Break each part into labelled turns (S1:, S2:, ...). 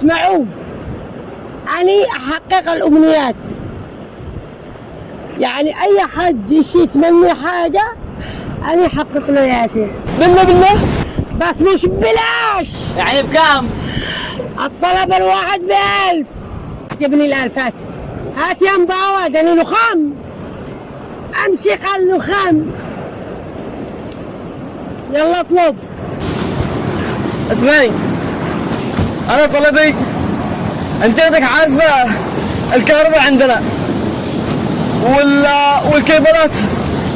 S1: اسمعوا. أني أحقق الأمنيات. يعني أي حد يشيك مني حاجة أنا أحقق له إياها
S2: بالله بالله.
S1: بس مش ببلاش.
S2: يعني بكام؟
S1: الطلب الواحد بألف. اكتب لي الألفات. هات يا مباوة دني نخام. أمشي قال نخام. يلا اطلب.
S2: اسمعي. أنا طلبي. أنت عندك عارفه الكهرباء عندنا. وال والكيبلات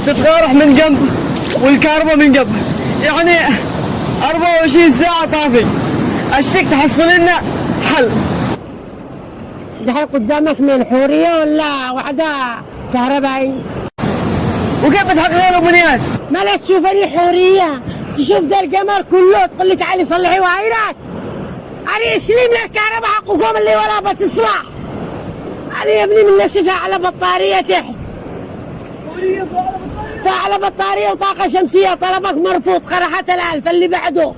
S2: تتغارح من جنب والكهرباء من جنب. يعني 24 ساعة طافي. الشك تحصل لنا حل.
S1: دحين قدامك من حورية ولا واحدة كهربائي؟
S2: وكيف بتحقق الامنيات؟
S1: ما لا تشوفني حورية. تشوف ذا القمر كله تقول لي تعالي صلحي وايرات أنا اسلم لك كهرباء حقكم اللي ولا بتصلح. أنا يا ابني من نسفة على بطارية. تحت فعلى بطارية وطاقة شمسية طلبك مرفوض قرحت الألف اللي بعده.